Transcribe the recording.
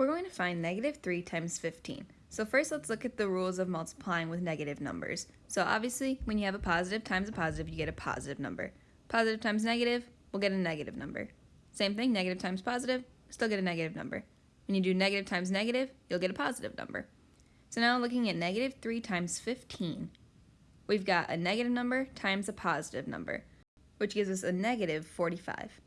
We're going to find negative 3 times 15. So first let's look at the rules of multiplying with negative numbers. So obviously when you have a positive times a positive you get a positive number. Positive times negative, we'll get a negative number. Same thing, negative times positive, still get a negative number. When you do negative times negative, you'll get a positive number. So now looking at negative 3 times 15, we've got a negative number times a positive number, which gives us a negative 45.